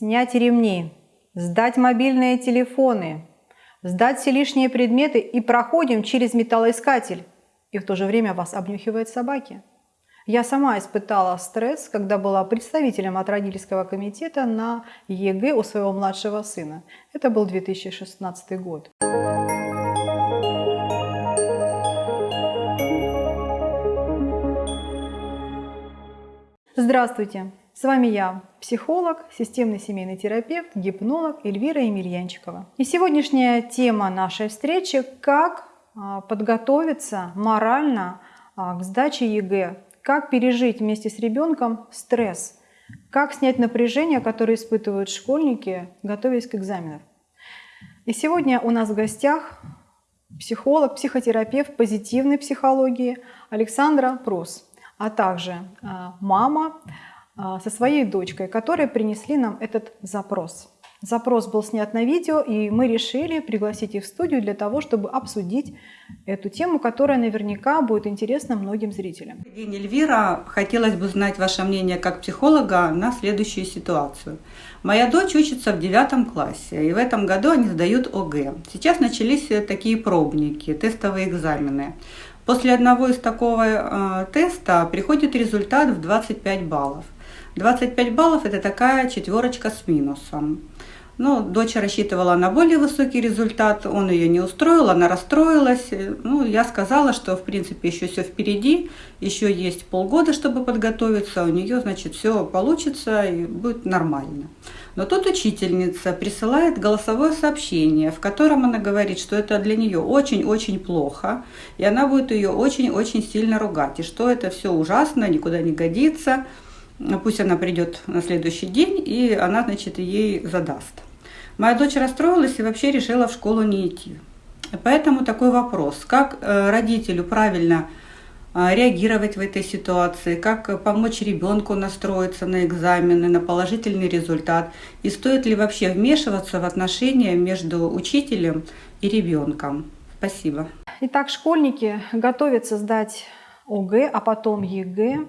снять ремни, сдать мобильные телефоны, сдать все лишние предметы и проходим через металлоискатель. И в то же время вас обнюхивают собаки. Я сама испытала стресс, когда была представителем от родительского комитета на ЕГЭ у своего младшего сына. Это был 2016 год. Здравствуйте! С вами я, психолог, системный семейный терапевт, гипнолог Эльвира Емельянчикова. И сегодняшняя тема нашей встречи – как а, подготовиться морально а, к сдаче ЕГЭ, как пережить вместе с ребенком стресс, как снять напряжение, которое испытывают школьники, готовясь к экзаменам. И сегодня у нас в гостях психолог, психотерапевт позитивной психологии Александра Прус, а также а, мама, со своей дочкой, которые принесли нам этот запрос. Запрос был снят на видео, и мы решили пригласить их в студию для того, чтобы обсудить эту тему, которая наверняка будет интересна многим зрителям. День, Эльвира. Хотелось бы знать ваше мнение как психолога на следующую ситуацию. Моя дочь учится в девятом классе, и в этом году они сдают ОГЭ. Сейчас начались такие пробники, тестовые экзамены. После одного из такого э, теста приходит результат в 25 баллов. 25 баллов – это такая четверочка с минусом. Ну, дочь рассчитывала на более высокий результат, он ее не устроил, она расстроилась. Ну, я сказала, что, в принципе, еще все впереди, еще есть полгода, чтобы подготовиться, у нее, значит, все получится и будет нормально. Но тут учительница присылает голосовое сообщение, в котором она говорит, что это для нее очень-очень плохо, и она будет ее очень-очень сильно ругать, и что это все ужасно, никуда не годится. Пусть она придет на следующий день, и она, значит, ей задаст. Моя дочь расстроилась и вообще решила в школу не идти. Поэтому такой вопрос, как э, родителю правильно э, реагировать в этой ситуации, как помочь ребенку настроиться на экзамены, на положительный результат, и стоит ли вообще вмешиваться в отношения между учителем и ребенком. Спасибо. Итак, школьники готовятся сдать ОГЭ, а потом ЕГЭ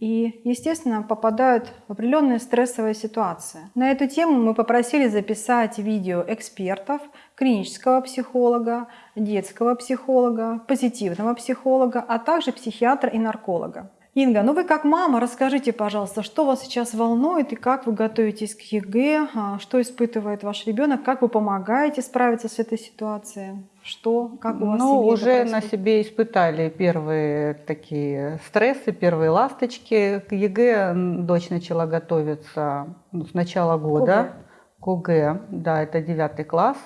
и, естественно, попадают в определенные стрессовые ситуации. На эту тему мы попросили записать видео экспертов, клинического психолога, детского психолога, позитивного психолога, а также психиатра и нарколога. Инга, ну вы как мама, расскажите, пожалуйста, что вас сейчас волнует и как вы готовитесь к ЕГЭ, а, что испытывает ваш ребенок, как вы помогаете справиться с этой ситуацией, что, как у вас Ну, уже на себе испытали первые такие стрессы, первые ласточки. К ЕГЭ дочь начала готовиться ну, с начала года. К ОГЭ, да, это девятый класс.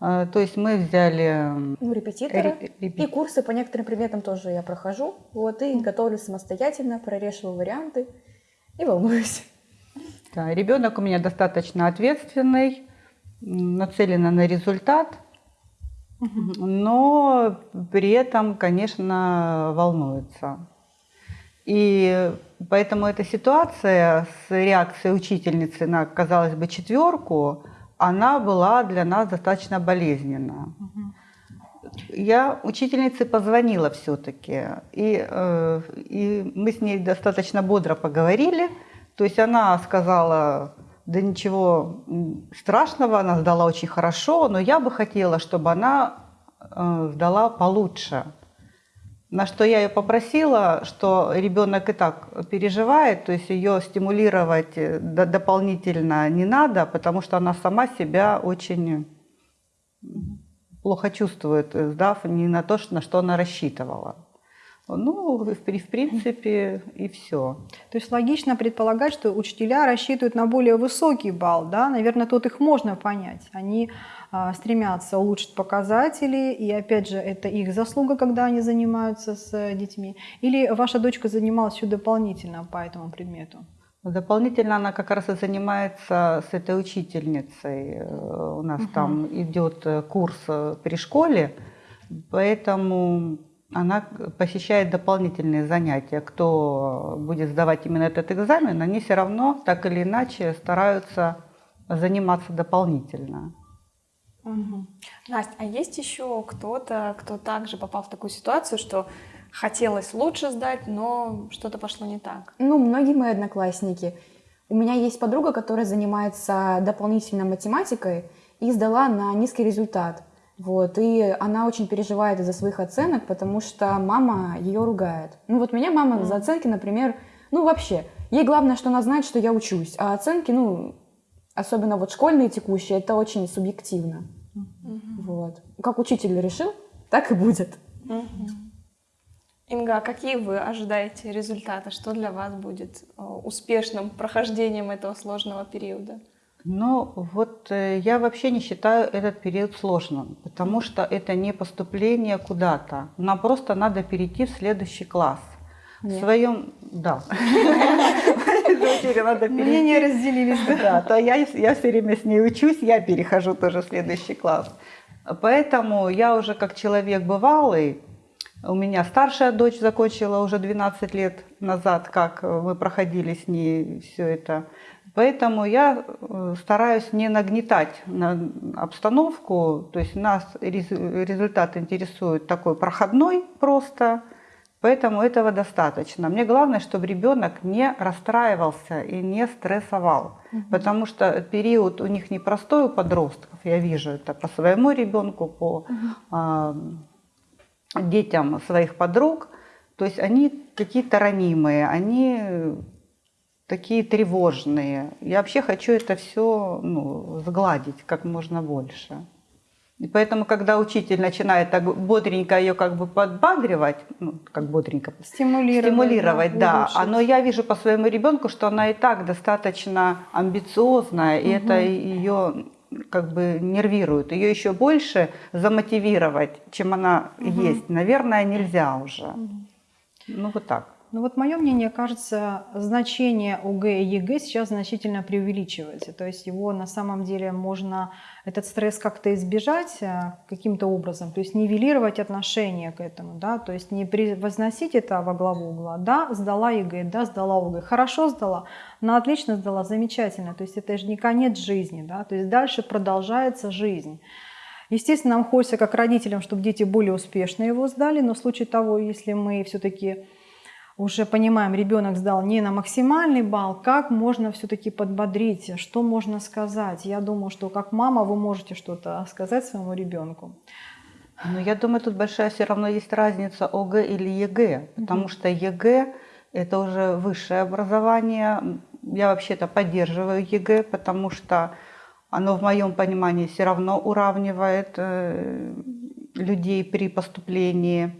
А, то есть мы взяли... Ну, репетиторы. Репет... И курсы по некоторым предметам тоже я прохожу. Вот, и готовлюсь самостоятельно, прорешиваю варианты и волнуюсь. Да, ребенок у меня достаточно ответственный, нацелен на результат, но при этом, конечно, волнуется. И поэтому эта ситуация с реакцией учительницы на, казалось бы, четверку, она была для нас достаточно болезненна. Я учительнице позвонила все-таки, и, э, и мы с ней достаточно бодро поговорили. То есть она сказала, да ничего страшного, она сдала очень хорошо, но я бы хотела, чтобы она э, сдала получше. На что я ее попросила, что ребенок и так переживает, то есть ее стимулировать э, дополнительно не надо, потому что она сама себя очень плохо чувствует, э, сдав не на то, на что она рассчитывала. Ну, в, в принципе, и все. То есть логично предполагать, что учителя рассчитывают на более высокий балл, да? Наверное, тут их можно понять. Они а, стремятся улучшить показатели, и опять же, это их заслуга, когда они занимаются с детьми. Или ваша дочка занималась еще дополнительно по этому предмету? Дополнительно она как раз и занимается с этой учительницей. Э, у нас угу. там идет курс при школе, поэтому она посещает дополнительные занятия. Кто будет сдавать именно этот экзамен, они все равно так или иначе стараются заниматься дополнительно. Угу. Настя, а есть еще кто-то, кто также попал в такую ситуацию, что хотелось лучше сдать, но что-то пошло не так? Ну, многие мои одноклассники. У меня есть подруга, которая занимается дополнительной математикой и сдала на низкий результат. Вот, и она очень переживает из-за своих оценок, потому что мама ее ругает. Ну вот меня мама mm. за оценки, например, ну вообще, ей главное, что она знает, что я учусь, а оценки, ну, особенно вот школьные текущие, это очень субъективно. Mm-hmm. Вот. Как учитель решил, так и будет. Mm-hmm. Инга, а какие вы ожидаете результаты? Что для вас будет э, успешным прохождением этого сложного периода? Ну, вот э, я вообще не считаю этот период сложным, потому что это не поступление куда-то. Нам просто надо перейти в следующий класс. Нет. В своем, да. надо Мнения разделились. Да, то я, я все время с ней учусь, я перехожу тоже в следующий класс. Поэтому я уже как человек бывалый, у меня старшая дочь закончила уже 12 лет назад, как мы проходили с ней все это. Поэтому я э, стараюсь не нагнетать на обстановку, то есть нас результат интересует такой проходной просто, поэтому этого достаточно. Мне главное, чтобы ребенок не расстраивался и не стрессовал, угу. потому что период у них непростой у подростков, я вижу это по своему ребенку, по угу. а, детям своих подруг, то есть они какие-то ранимые, они такие тревожные. Я вообще хочу это все ну, сгладить как можно больше. И поэтому, когда учитель начинает так бодренько ее как бы подбадривать, ну, как бодренько стимулировать, стимулировать да, да. но я вижу по своему ребенку, что она и так достаточно амбициозная, угу. и это ее как бы нервирует. Ее еще больше замотивировать, чем она угу. есть, наверное, нельзя уже. Угу. Ну вот так. Ну вот мое мнение, кажется, значение ОГЭ и ЕГЭ сейчас значительно преувеличивается. То есть его на самом деле можно, этот стресс как-то избежать э, каким-то образом, то есть нивелировать отношение к этому, да, то есть не возносить это во главу угла. Да, сдала ЕГЭ, да, сдала ОГЭ, хорошо сдала, но отлично сдала, замечательно. То есть это же не конец жизни, да, то есть дальше продолжается жизнь. Естественно, нам хочется как родителям, чтобы дети более успешно его сдали, но в случае того, если мы все-таки уже понимаем, ребенок сдал не на максимальный балл, как можно все-таки подбодрить, что можно сказать. Я думаю, что как мама вы можете что-то сказать своему ребенку. Но я думаю, тут большая все равно есть разница ОГЭ или ЕГЭ, потому что ЕГЭ это уже высшее образование. Я вообще-то поддерживаю ЕГЭ, потому что оно в моем понимании все равно уравнивает э, людей при поступлении.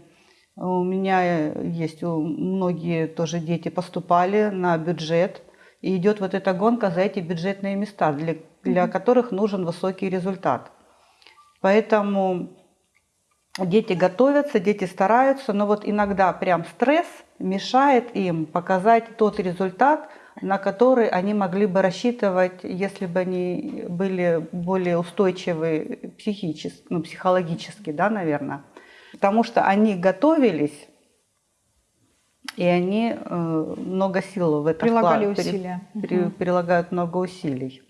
У меня есть многие тоже дети поступали на бюджет. И идет вот эта гонка за эти бюджетные места, для, для которых нужен высокий результат. Поэтому дети готовятся, дети стараются, но вот иногда прям стресс мешает им показать тот результат, на который они могли бы рассчитывать, если бы они были более устойчивы психически, ну, психологически, да, наверное потому что они готовились, и они э, много сил в это прилагали вклад, усилия. При, угу. Прилагают много усилий.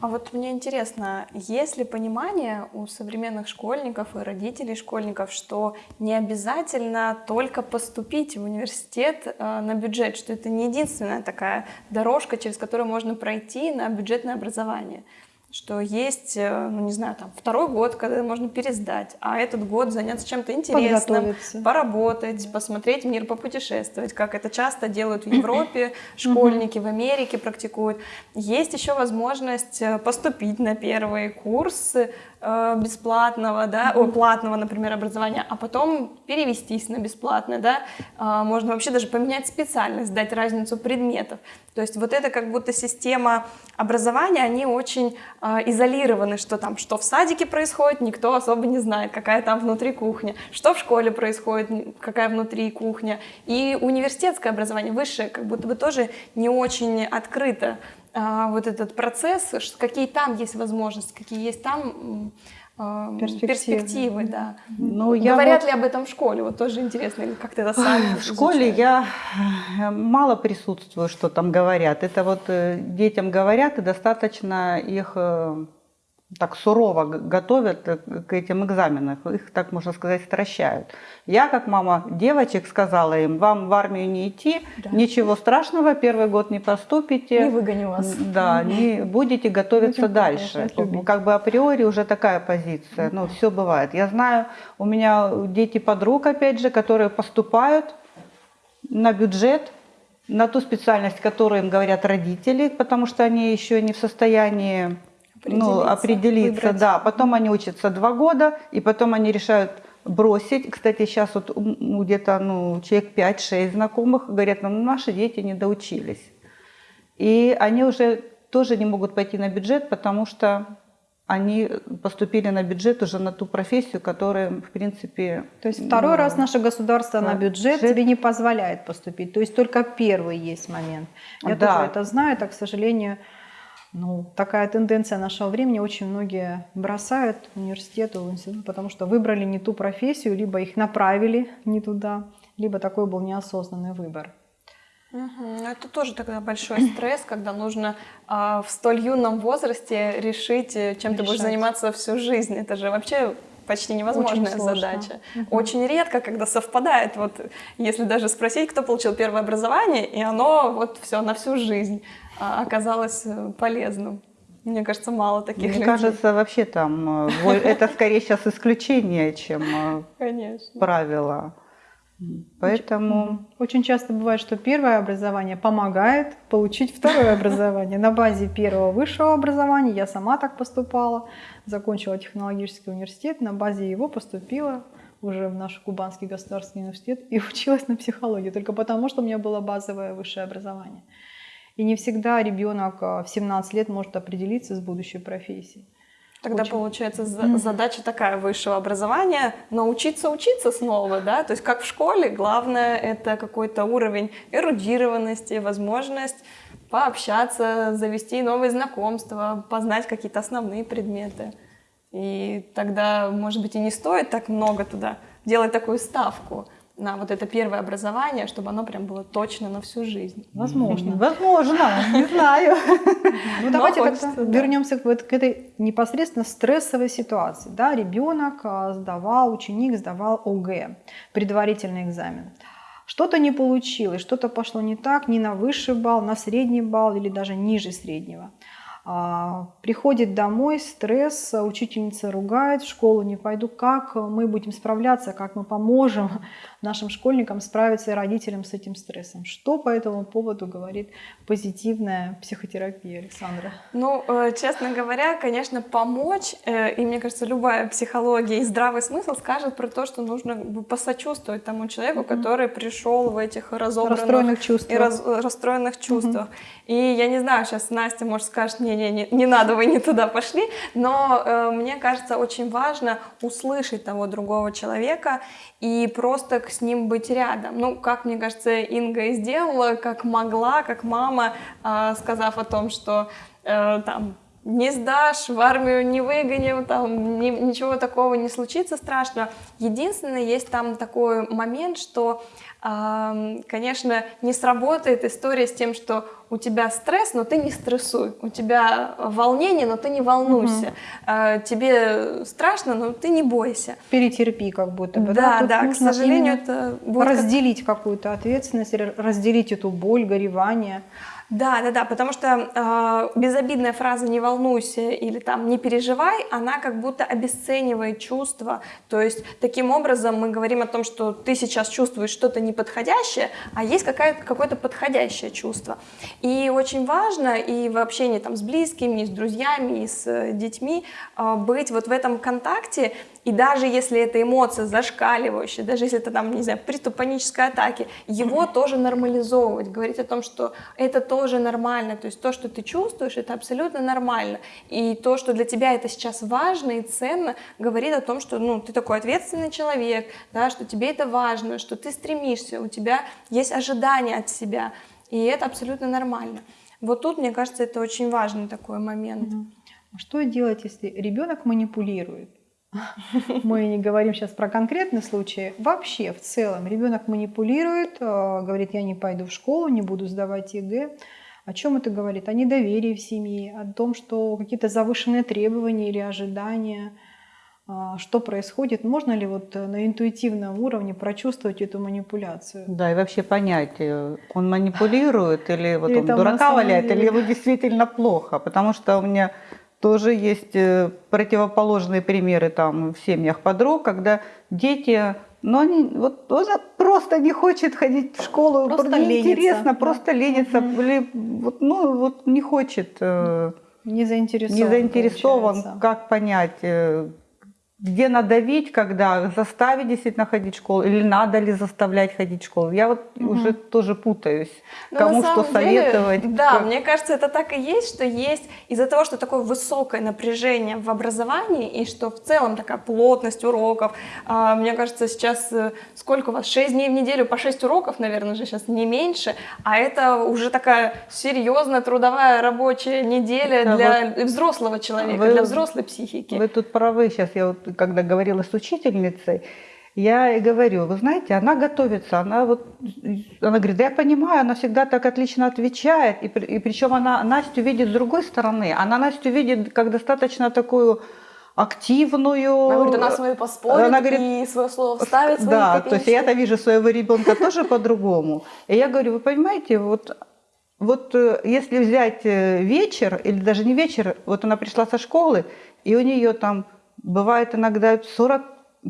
А вот мне интересно, есть ли понимание у современных школьников и родителей школьников, что не обязательно только поступить в университет э, на бюджет, что это не единственная такая дорожка, через которую можно пройти на бюджетное образование? Что есть, э, ну не знаю, там второй год, когда можно пересдать, а этот год заняться чем-то интересным, поработать, посмотреть мир, попутешествовать, как это часто делают в Европе, школьники в Америке практикуют. Есть еще возможность э, поступить на первый курс Э, бесплатного, да, о, платного, например, образования, а потом перевестись на бесплатное, да, а, можно вообще даже поменять специальность, дать разницу предметов. То есть вот это как будто система образования, они очень изолированы, что там, что в садике происходит, никто особо не знает, какая там внутри кухня, что в школе происходит, какая внутри кухня. И университетское образование, высшее, как будто бы тоже не очень открыто а, вот этот процесс, какие там есть возможности, какие есть там а, перспективы, перспективы да. Ну, я Говорят вот... ли об этом в школе? Вот тоже интересно, как ты это сам В школе я э, мало присутствую, что там говорят. Это вот э, детям говорят, и достаточно их э, так сурово готовят э, к этим экзаменам, их, так можно сказать, стращают. Я, как мама девочек, сказала им, вам в армию не идти, Да. ничего страшного, первый год не поступите. Не выгоню вас. Да, не будете готовиться Будем дальше. Как бы априори уже такая позиция. Ну, все бывает. Я знаю, у меня дети подруг, опять же, которые поступают на бюджет, на ту специальность, которую им говорят родители, потому что они еще не в состоянии ну, Определиться, выбрать. да. Потом они учатся два года, и потом они решают бросить. Кстати, сейчас вот ну, где-то ну, человек 5-6 знакомых говорят, нам наши дети не доучились. И они уже тоже не могут пойти на бюджет, потому что они поступили на бюджет уже на ту профессию, которая, в принципе... То есть второй ну, раз наше государство на да, бюджет бюджет. тебе не позволяет поступить. То есть только первый есть момент. Я Да. тоже это знаю, так, к сожалению, ну, такая тенденция нашего времени. Очень многие бросают университет, институт, потому что выбрали не ту профессию, либо их направили не туда, либо такой был неосознанный выбор. Ну, Это тоже тогда большой стресс, когда нужно а, в столь юном возрасте решить, э, чем ты будешь Решать. заниматься всю жизнь. Это же вообще почти невозможная Очень задача. Очень редко, когда совпадает. Вот если даже спросить, кто получил первое образование, и оно вот все на всю жизнь оказалось э, полезным. Мне кажется, мало таких Мне людей. кажется, вообще там э, это скорее сейчас исключение, чем э, конечно. правило. Поэтому. Очень часто бывает, что первое образование помогает получить второе образование. На базе первого высшего образования я сама так поступала, закончила технологический университет, на базе его поступила уже в наш Кубанский государственный университет и училась на психологии, только потому, что у меня было базовое высшее образование. И не всегда ребенок а, в 17 лет может определиться с будущей профессией. Тогда Очень. получается за- задача такая высшего образования научиться учиться снова, да, то есть как в школе, главное это какой-то уровень эрудированности, возможность пообщаться, завести новые знакомства, познать какие-то основные предметы. И тогда, может быть, и не стоит так много туда делать такую ставку на вот это первое образование, чтобы оно прям было точно на всю жизнь. Возможно. возможно, не знаю. Ну, давайте вернемся к этой непосредственно стрессовой ситуации. Да, ребенок а, сдавал, ученик сдавал ОГЭ, предварительный экзамен. Что-то не получилось, что-то пошло не так, не на высший балл, на средний балл или даже ниже среднего. А, Приходит домой, стресс, учительница ругает, в школу не пойду. Как мы будем справляться, как мы поможем нашим школьникам справиться и родителям с этим стрессом? Что по этому поводу говорит позитивная психотерапия, Александра? Ну, э, честно говоря, конечно, помочь, э, и мне кажется, любая психология и здравый смысл скажет про то, что нужно посочувствовать тому человеку, который пришел в этих разобранных Расстроенных чувствах. и раз- расстроенных чувствах. И я не знаю, сейчас Настя, может, скажет, не-не, не, не надо, вы не туда пошли, но э, мне кажется, очень важно услышать того другого человека и просто с ним быть рядом. Ну, как, мне кажется, Инга и сделала, как могла, как мама, а, сказав о том, что э, там не сдашь, в армию не выгоним, там ни- ничего такого не случится страшного. Единственное, есть там такой момент, что, ам, конечно, не сработает история с тем, что у тебя стресс, но ты не стрессуй, у тебя волнение, но ты не волнуйся, А, тебе страшно, но ты не бойся. Перетерпи как будто бы. Да, Тут да, к сожалению, это будет как- разделить какую-то ответственность, разделить эту боль, горевание. Да, да, да, потому что э, безобидная фраза «не волнуйся» или там «не переживай», она как будто обесценивает чувства. То есть таким образом мы говорим о том, что ты сейчас чувствуешь что-то неподходящее, а есть какое-то подходящее чувство. И очень важно и в общении там, с близкими, и с друзьями, и с э, детьми э, быть вот в этом контакте, и даже если эта эмоция зашкаливающая, даже если это там, не знаю, приступ панической атаки, его тоже нормализовывать, говорить о том, что это тоже нормально, то есть то, что ты чувствуешь, это абсолютно нормально. И то, что для тебя это сейчас важно и ценно, говорит о том, что ну, ты такой ответственный человек, да, что тебе это важно, что ты стремишься, у тебя есть ожидания от себя, и это абсолютно нормально. Вот тут, мне кажется, это очень важный такой момент. А Что делать, если ребенок манипулирует? Мы не говорим сейчас про конкретный случай. Вообще, в целом, ребенок манипулирует, э, говорит, я не пойду в школу, не буду сдавать ЕГЭ. О чем это говорит? О недоверии в семье, о том, что какие-то завышенные требования или ожидания, а, что происходит, можно ли вот на интуитивном уровне прочувствовать эту манипуляцию? Да, и вообще понять, э, он манипулирует или вот Или он дурака валяет, деле- или ему действительно плохо. Потому что у меня тоже есть э, противоположные примеры там в семьях подруг, когда дети, ну они вот он просто не хочет ходить в школу, Просто неинтересно, просто ленится, или вот, ну вот не хочет, э, Не заинтересован. не заинтересован, получается. как понять, э, где надавить, когда заставить действительно ходить в школу, или надо ли заставлять ходить в школу. Я вот Мгм. уже тоже путаюсь, Ну, кому что деле, советовать. Да, как- мне кажется, это так и есть, что есть из-за того, что такое высокое напряжение в образовании и что в целом такая плотность уроков. а, мне кажется, сейчас э, сколько у вас? 6 дней в неделю по 6 уроков, наверное, же сейчас не меньше, а это уже такая серьезная трудовая рабочая неделя Да, для взрослого человека, вы- для взрослой психики. Вы тут правы. Сейчас я вот, когда говорила с учительницей, я и говорю, вы знаете, она готовится, она вот, она говорит, да я понимаю, она всегда так отлично отвечает, и, и причем она Настю видит с другой стороны, она Настю видит как достаточно такую активную. Она говорит, она с поспорит Она говорит, и свое слово вставит, Да, то есть я-то вижу своего ребенка тоже по-другому. И я говорю, вы понимаете, вот, вот э, если взять э, вечер, или даже не вечер, вот она пришла со школы, и у нее там бывает иногда 40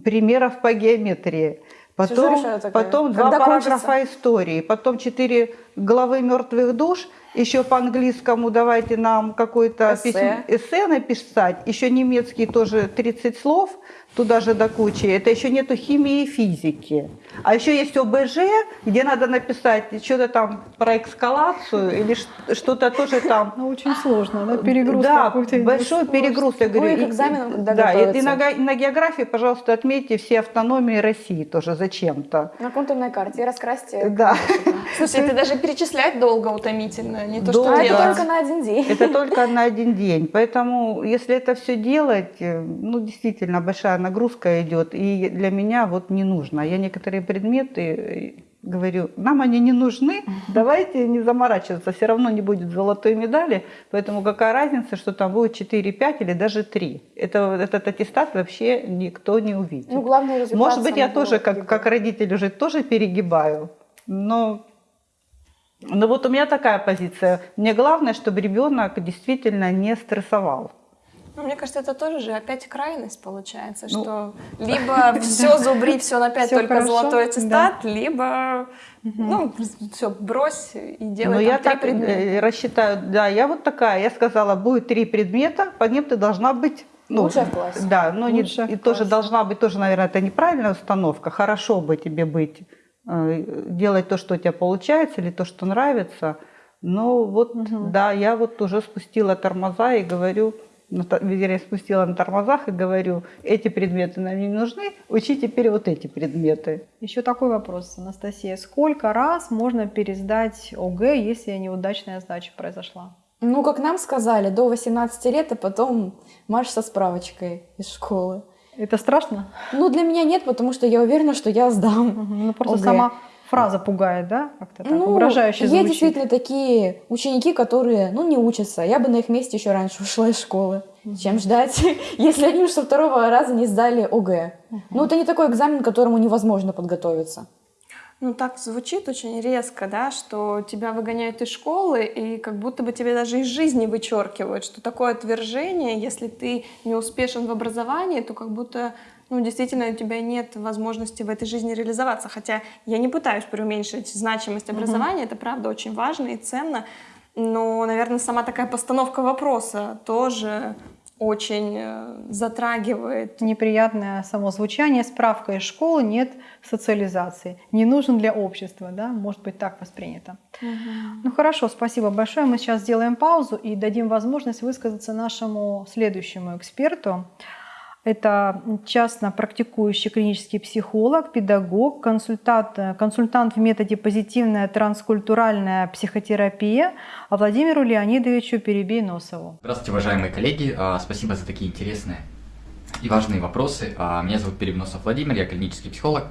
примеров по геометрии. Потом, потом два Когда параграфа кончится? истории, потом четыре главы мертвых душ, еще по английскому давайте нам какое-то Эссе. письмо- эссе написать, еще немецкий тоже 30 слов, туда же до кучи. Это еще нету химии и физики. А еще есть ОБЖ, где надо написать что-то там про эскалацию или что-то тоже там. Ну, очень сложно, да? Перегруз Да, большой перегруз. Я говорю, и- экзаменам, когда да, и, и на, на географии, пожалуйста, отметьте все автономии России тоже зачем-то. На контурной карте раскрасьте. Да. Слушай, это даже перечислять долго утомительно, не то, что Долго. А это только на один день. Это только на один день. Поэтому, если это все делать, э, ну, действительно, большая нагрузка идет. И для меня вот не нужно. Я некоторые предметы э, говорю, нам они не нужны, давайте не заморачиваться, все равно не будет золотой медали, поэтому какая разница, что там будет 4, 5 или даже 3. Это, этот аттестат вообще никто не увидит. Ну, результат. Может быть, я тоже, как, как родитель, уже тоже перегибаю, но, но вот у меня такая позиция. Мне главное, чтобы ребенок действительно не стрессовал. Ну, мне кажется, это тоже же опять крайность получается, Ну, что либо все зубри, все на пять, Всё только хорошо, золотой аттестат, либо ну все брось и Но делай Ну, я три так предмета. э, рассчитаю, да, я вот такая, я сказала, будет три предмета, по ним ты должна быть ну, Лучшая в классе. Да, но не- и тоже классе. должна быть, тоже, наверное, это неправильная установка. Хорошо бы тебе быть, э, делать то, что у тебя получается, или то, что нравится. Но вот, да, я вот уже спустила тормоза и говорю, спустила на тормозах и говорю, эти предметы нам не нужны, учи теперь вот эти предметы. Еще такой вопрос, Анастасия. Сколько раз можно пересдать ОГЭ, если неудачная сдача произошла? Ну, как нам сказали, до 18 лет, а потом марш со справочкой из школы. Это страшно? Ну, для меня нет, потому что я уверена, что я сдам. Ну, просто ОГЭ. сама фраза пугает, да? Как-то так, Ну, угрожающе есть звучит. действительно такие ученики, которые, ну, не учатся. Я бы на их месте еще раньше ушла из школы, чем ждать, если они уж со второго раза не сдали ОГЭ. Ну, это не такой экзамен, к которому невозможно подготовиться. Ну, так звучит очень резко, да, что тебя выгоняют из школы, и как будто бы тебе даже из жизни вычеркивают, что такое отвержение, если ты не успешен в образовании, то как будто, ну, действительно, у тебя нет возможности в этой жизни реализоваться. Хотя я не пытаюсь преуменьшить значимость образования, это правда очень важно и ценно, но, наверное, сама такая постановка вопроса тоже очень э, затрагивает Неприятное само звучание. Справка из школы, нет социализации. Не нужен для общества, да? Может быть так воспринято. Ну хорошо, спасибо большое. Мы сейчас сделаем паузу и дадим возможность высказаться нашему следующему эксперту. Это частно практикующий клинический психолог, педагог, консультант, консультант в методе позитивная транскультуральная психотерапия Владимиру Леонидовичу Перебейносову. Здравствуйте, уважаемые коллеги. А, Спасибо за такие интересные и важные вопросы. А, Меня зовут Перебейносов Владимир, я клинический психолог,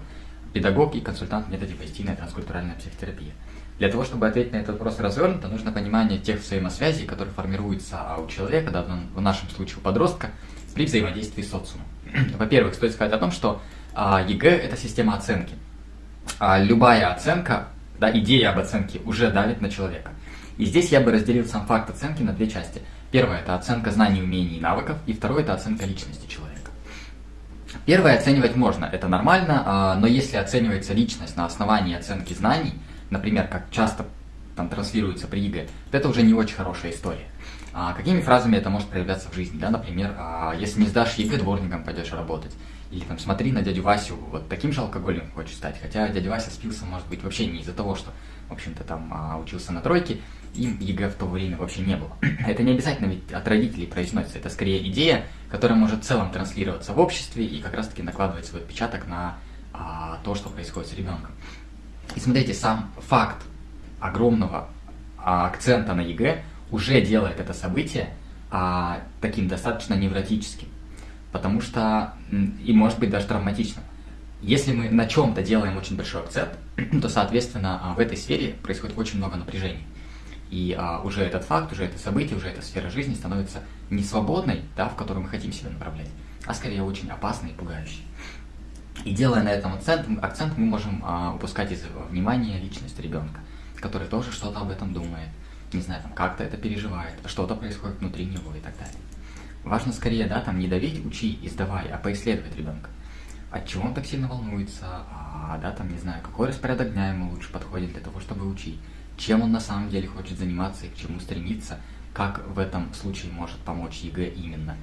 педагог и консультант в методе позитивная транскультуральная психотерапия. Для того, чтобы ответить на этот вопрос развернуто, нужно понимание тех взаимосвязей, которые формируются у человека, да, в нашем случае у подростка, при взаимодействии с социумом. Во-первых, стоит сказать о том, что а, ЕГЭ – это система оценки. А, любая оценка, да, идея об оценке уже давит на человека. И здесь я бы разделил сам факт оценки на две части. Первое – это оценка знаний, умений и навыков, и второе – это оценка личности человека. Первое оценивать можно, это нормально, а, но если оценивается личность на основании оценки знаний, например, как часто там транслируется при ЕГЭ, то это уже не очень хорошая история. А какими фразами это может проявляться в жизни? Да? Например, а, если не сдашь ЕГЭ, дворником пойдешь работать. Или там смотри на дядю Васю, вот таким же алкоголиком хочешь стать. Хотя дядя Вася спился, может быть, вообще не из-за того, что, в общем-то, там а, учился на тройки, им ЕГЭ в то время вообще не было. Это не обязательно ведь от родителей произносится, это скорее идея, которая может в целом транслироваться в обществе и как раз-таки накладывать свой отпечаток на а, то, что происходит с ребенком. И смотрите, сам факт огромного а, акцента на ЕГЭ уже делает это событие а, таким достаточно невротическим, потому что и может быть даже травматичным. Если мы на чем-то делаем очень большой акцент, то, соответственно, а, в этой сфере происходит очень много напряжений. И а, уже этот факт, уже это событие, уже эта сфера жизни становится не свободной, да, в которую мы хотим себя направлять, а скорее очень опасной и пугающей. И делая на этом акцент, акцент мы можем а, упускать из внимания личность ребенка, который тоже что-то об этом думает, не знаю, там как-то это переживает, что-то происходит внутри него и так далее. Важно скорее, да, там не давить, учи и сдавай, а поисследовать ребенка. От чего он так сильно волнуется, а, да, там, не знаю, какой распорядок дня ему лучше подходит для того, чтобы учить, чем он на самом деле хочет заниматься и к чему стремиться, как в этом случае может помочь ЕГЭ именно,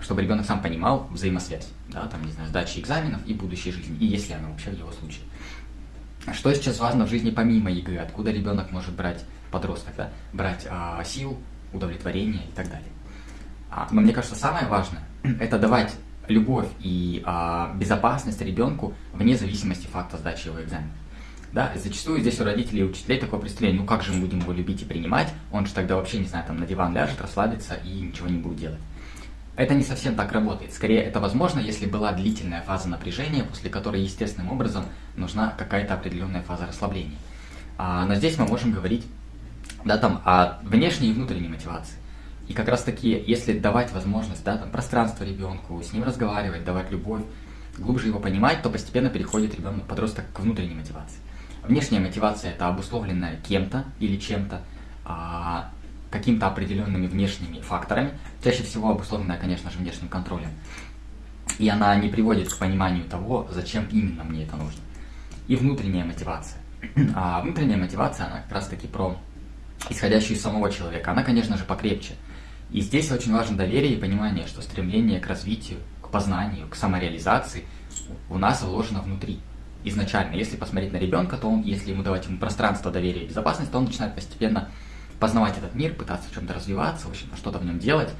чтобы ребенок сам понимал взаимосвязь, да, там, не знаю, сдачи экзаменов и будущей жизни, и если она вообще в его случае. Что сейчас важно в жизни помимо ЕГЭ, откуда ребенок может брать подросток, да, брать а, сил, удовлетворение и так далее. А, но мне кажется, самое важное – это давать любовь и а, безопасность ребенку вне зависимости факта сдачи его экзамена. Да, зачастую здесь у родителей и учителей такое представление, ну как же мы будем его любить и принимать, он же тогда вообще, не знаю, там на диван ляжет, расслабится и ничего не будет делать. Это не совсем так работает. Скорее, это возможно, если была длительная фаза напряжения, после которой естественным образом нужна какая-то определенная фаза расслабления. А, но здесь мы можем говорить да, там, о внешней и внутренней мотивации. И как раз таки, если давать возможность, да, там, пространство ребенку, с ним разговаривать, давать любовь, глубже его понимать, то постепенно переходит ребенок, подросток к внутренней мотивации. Внешняя мотивация – это обусловленная кем-то или чем-то, а, какими-то определенными внешними факторами, чаще всего обусловленная, конечно же, внешним контролем. И она не приводит к пониманию того, зачем именно мне это нужно. И внутренняя мотивация. А внутренняя мотивация, она как раз таки про исходящую из самого человека. Она, конечно же, покрепче. И здесь очень важно доверие и понимание, что стремление к развитию, к познанию, к самореализации у нас вложено внутри. Изначально, если посмотреть на ребенка, то он, если ему давать ему пространство доверия и безопасность, то он начинает постепенно познавать этот мир, пытаться в чем-то развиваться, в общем что-то в нем делать.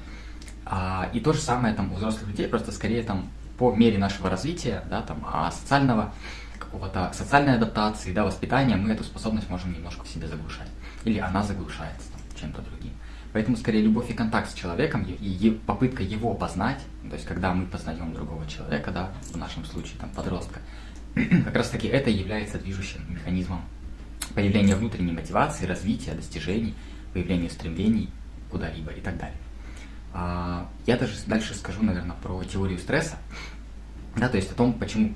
А, и то же самое там у взрослых людей, просто скорее там по мере нашего развития, да, там, а социального какого-то социальной адаптации, да, воспитания, мы эту способность можем немножко в себе заглушать или она заглушается чем-то другим. Поэтому скорее любовь и контакт с человеком и, попытка его познать, то есть когда мы познаем другого человека, да, в нашем случае там подростка, как раз таки это является движущим механизмом появления внутренней мотивации, развития, достижений, появления стремлений куда-либо и так далее. А, я даже дальше скажу, наверное, про теорию стресса, да, то есть о том, почему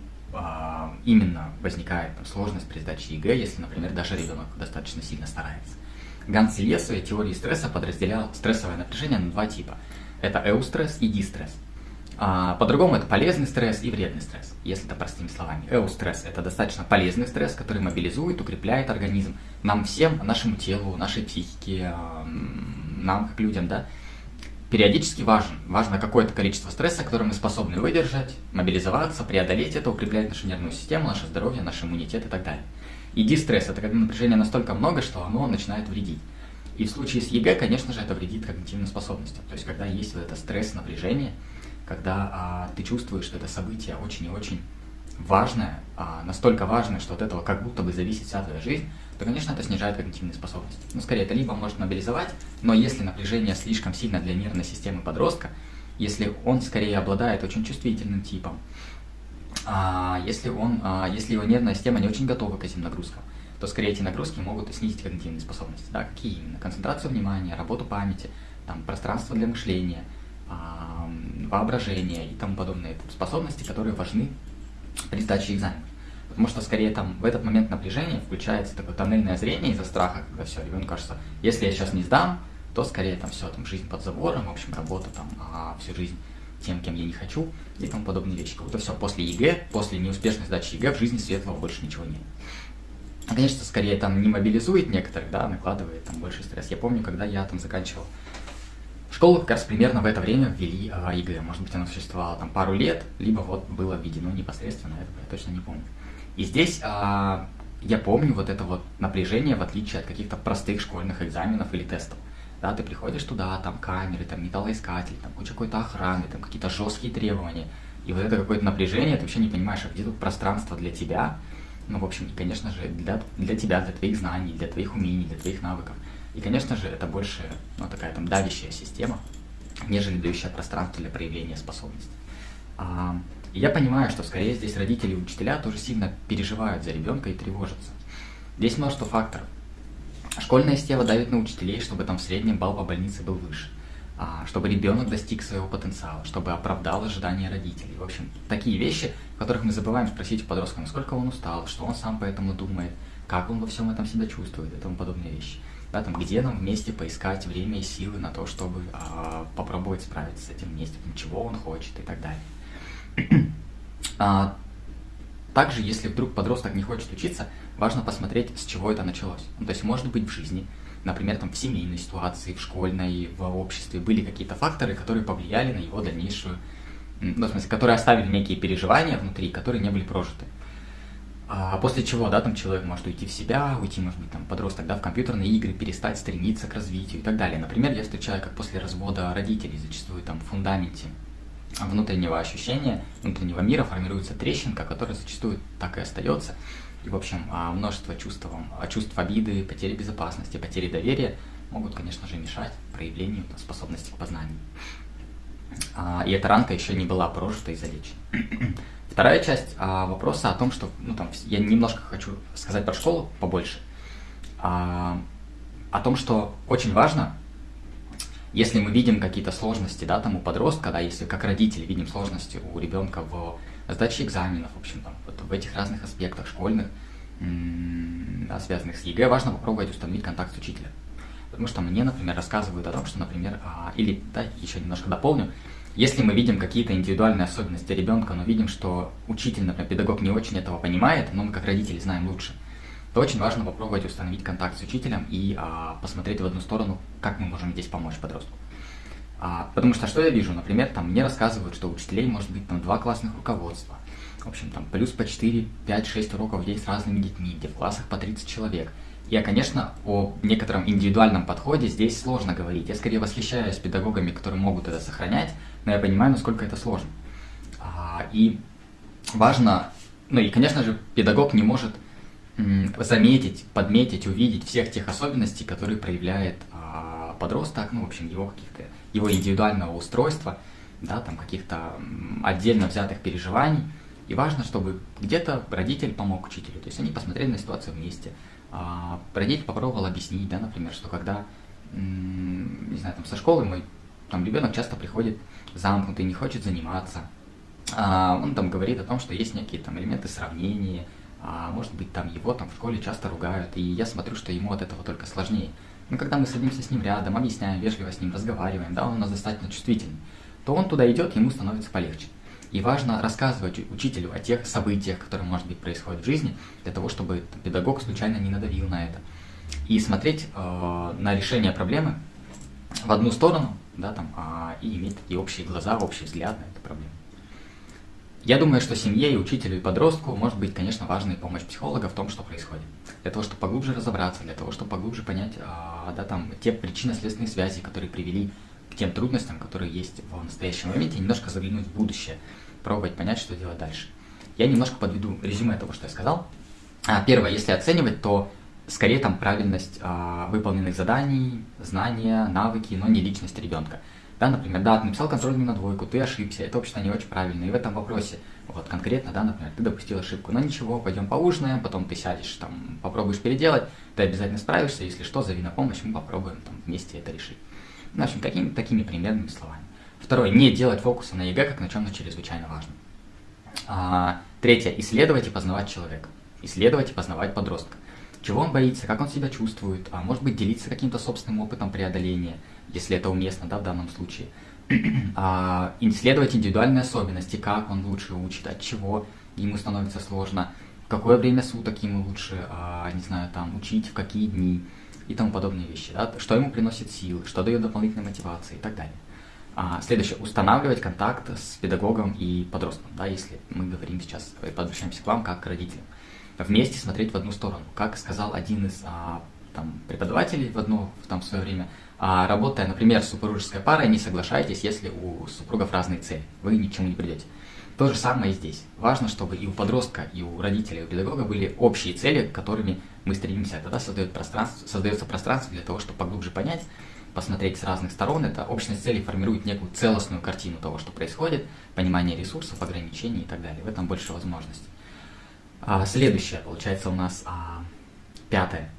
именно возникает там, сложность при сдаче ЕГЭ, если, например, даже ребенок достаточно сильно старается. Ганс Селье в своей теории стресса подразделял стрессовое напряжение на два типа. Это эустресс и дистресс. А, по-другому это полезный стресс и вредный стресс, если это простыми словами. Эустресс – это достаточно полезный стресс, который мобилизует, укрепляет организм. Нам всем, нашему телу, нашей психике, нам как людям, да, периодически важен. Важно какое-то количество стресса, которое мы способны выдержать, мобилизоваться, преодолеть это, укреплять нашу нервную систему, наше здоровье, наш иммунитет и так далее. И дистресс – это когда напряжения настолько много, что оно начинает вредить. И в случае с ЕГЭ, конечно же, это вредит когнитивным способностям. То есть, когда есть вот это стресс, напряжение, когда а, ты чувствуешь, что это событие очень и очень важное, а, настолько важное, что от этого как будто бы зависит вся твоя жизнь, то, конечно, это снижает когнитивные способности. Ну, скорее, это либо может мобилизовать, но если напряжение слишком сильно для нервной системы подростка, если он скорее обладает очень чувствительным типом, а если, он, а, если его нервная система не очень готова к этим нагрузкам, то скорее эти нагрузки могут снизить когнитивные способности. Да? Какие именно? Концентрацию внимания, работу памяти, там, пространство для мышления, воображение и тому подобные способности, которые важны при сдаче экзаменов. Потому что скорее там в этот момент напряжения включается такое тоннельное зрение из-за страха, когда все, ребенку кажется, если я сейчас не сдам, то скорее там все, там жизнь под забором, в общем, работа там а, всю жизнь тем, кем я не хочу и тому подобные вещи. Как будто все, после ЕГЭ, после неуспешной сдачи ЕГЭ в жизни светлого больше ничего нет. Конечно, скорее там не мобилизует некоторых, да, накладывает там больше стресс. Я помню, когда я там заканчивал школу, как раз примерно в это время ввели а, ЕГЭ. Может быть, оно существовало там пару лет, либо вот было введено непосредственно, этого я точно не помню. И здесь а, я помню вот это вот напряжение, в отличие от каких-то простых школьных экзаменов или тестов. Да, ты приходишь туда, там камеры, там металлоискатель, там куча какой-то охраны, там какие-то жесткие требования. И вот это какое-то напряжение, ты вообще не понимаешь, а где тут пространство для тебя, ну, в общем, и, конечно же, для, для тебя, для твоих знаний, для твоих умений, для твоих навыков. И, конечно же, это больше, ну, такая там давящая система, нежели дающая пространство для проявления способностей. А, и я понимаю, что скорее здесь родители и учителя тоже сильно переживают за ребенка и тревожатся. Здесь множество факторов. Школьная система давит на учителей, чтобы там в среднем балл по больнице был выше, а, чтобы ребенок достиг своего потенциала, чтобы оправдал ожидания родителей. В общем, такие вещи, в которых мы забываем спросить у подростка, насколько он устал, что он сам по этому думает, как он во всем этом себя чувствует и тому подобные вещи. Да, там, где нам вместе поискать время и силы на то, чтобы а, попробовать справиться с этим вместе, чего он хочет и так далее. А, также, если вдруг подросток не хочет учиться, важно посмотреть, с чего это началось. Ну, то есть, может быть, в жизни, например, там, в семейной ситуации, в школьной, в обществе были какие-то факторы, которые повлияли на его дальнейшую, ну, в смысле, которые оставили некие переживания внутри, которые не были прожиты. А после чего, да, там человек может уйти в себя, уйти, может быть, там, подросток, да, в компьютерные игры, перестать стремиться к развитию и так далее. Например, я встречаю, как после развода родителей зачастую там в фундаменте внутреннего ощущения, внутреннего мира формируется трещинка, которая зачастую так и остается. И, в общем, а, множество чувств, а, чувств обиды, потери безопасности, потери доверия могут, конечно же, мешать проявлению способности к познанию. А, и эта ранка еще не была прожита и залечена. Вторая часть вопроса о том, что, ну там, я немножко хочу сказать про школу побольше, о том, что очень важно если мы видим какие-то сложности, да, там у подростка, да, если как родители видим сложности у ребенка в сдаче экзаменов, в общем, там, вот в этих разных аспектах школьных, да, связанных с ЕГЭ, важно попробовать установить контакт с учителем. Потому что мне, например, рассказывают о том, что, например, а, или, да, еще немножко дополню, если мы видим какие-то индивидуальные особенности ребенка, но видим, что учитель, например, педагог не очень этого понимает, но мы как родители знаем лучше, то очень важно попробовать установить контакт с учителем и а, посмотреть в одну сторону, как мы можем здесь помочь подростку. А, потому что что я вижу, например, там мне рассказывают, что у учителей может быть там два классных руководства, в общем, там плюс по 4, 5, 6 уроков в день с разными детьми, где в классах по 30 человек. Я, конечно, о некотором индивидуальном подходе здесь сложно говорить. Я скорее восхищаюсь педагогами, которые могут это сохранять, но я понимаю, насколько это сложно. А, и важно, ну и, конечно же, педагог не может заметить, подметить, увидеть всех тех особенностей, которые проявляет а, подросток, ну, в общем, его каких-то, его индивидуального устройства, да, там каких-то отдельно взятых переживаний. И важно, чтобы где-то родитель помог учителю, то есть они посмотрели на ситуацию вместе. А, родитель попробовал объяснить, да, например, что когда, не знаю, там со школы мой там ребенок часто приходит замкнутый, не хочет заниматься, а, он там говорит о том, что есть некие там элементы сравнения, а может быть там его там в школе часто ругают, и я смотрю, что ему от этого только сложнее. Но когда мы садимся с ним рядом, объясняем, вежливо с ним разговариваем, да, он у нас достаточно чувствительный, то он туда идет, ему становится полегче. И важно рассказывать учителю о тех событиях, которые, может быть, происходят в жизни, для того, чтобы педагог случайно не надавил на это. И смотреть э, на решение проблемы в одну сторону, да, там, э, и иметь такие общие глаза, общий взгляд на эту проблему. Я думаю, что семье и учителю и подростку может быть, конечно, важна помощь психолога в том, что происходит. Для того, чтобы поглубже разобраться, для того, чтобы поглубже понять а, да, там, те причинно-следственные связи, которые привели к тем трудностям, которые есть в настоящем моменте, и немножко заглянуть в будущее, пробовать понять, что делать дальше. Я немножко подведу резюме того, что я сказал. А, первое, если оценивать, то скорее там правильность а, выполненных заданий, знания, навыки, но не личность ребенка. Да, например, да, ты написал контрольную на двойку, ты ошибся, это, в общем-то, не очень правильно. И в этом вопросе, вот конкретно, да, например, ты допустил ошибку. Но ничего, пойдем поужинаем, потом ты сядешь, там, попробуешь переделать, ты обязательно справишься, если что, зови на помощь, мы попробуем там вместе это решить. В общем, какими такими примерными словами. Второе, не делать фокуса на ЕГЭ как на чем-то чрезвычайно важном. А, третье, исследовать и познавать человека. Исследовать и познавать подростка. Чего он боится, как он себя чувствует, а может быть делиться каким-то собственным опытом преодоления, если это уместно, да, в данном случае. а, исследовать индивидуальные особенности, как он лучше учит, от чего ему становится сложно, в какое время суток ему лучше, а, не знаю, там, учить, в какие дни и тому подобные вещи, да, что ему приносит сил, что дает дополнительной мотивации и так далее. А, следующее, устанавливать контакт с педагогом и подростком, да, если мы говорим сейчас, обращаемся к вам как к родителям. Вместе смотреть в одну сторону. Как сказал один из а, там, преподавателей в одно там, в свое время, а, работая, например, с супружеской парой, не соглашайтесь, если у супругов разные цели, вы ни к чему не придете. То же самое и здесь. Важно, чтобы и у подростка, и у родителей, и у педагога были общие цели, к которыми мы стремимся. Тогда создает пространство, создается пространство для того, чтобы поглубже понять, посмотреть с разных сторон. Это общность целей формирует некую целостную картину того, что происходит, понимание ресурсов, ограничений и так далее. В этом больше возможностей. А, следующее, получается, у нас а, пятое.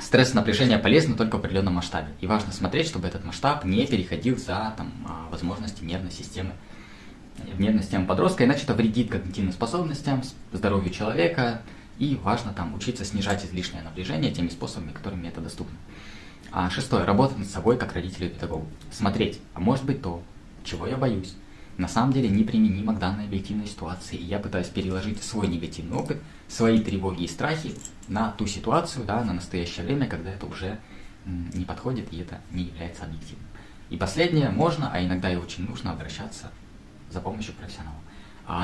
Стресс и напряжение полезны только в определенном масштабе. И важно смотреть, чтобы этот масштаб не переходил за там, а, возможности нервной системы нервной системы подростка, иначе это вредит когнитивным способностям, здоровью человека, и важно там учиться снижать излишнее напряжение теми способами, которыми это доступно. А шестое. Работать над собой как родителю и педагогу. Смотреть, а может быть то, чего я боюсь, на самом деле неприменимо к данной объективной ситуации. И я пытаюсь переложить свой негативный опыт, свои тревоги и страхи на ту ситуацию, да, на настоящее время, когда это уже не подходит и это не является объективным. И последнее, можно, а иногда и очень нужно обращаться за помощью профессионала.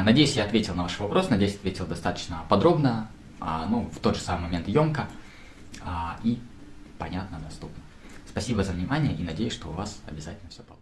Надеюсь, я ответил на ваш вопрос, надеюсь, ответил достаточно подробно, а, ну, в тот же самый момент емко а, и понятно, доступно. Спасибо за внимание и надеюсь, что у вас обязательно все получится.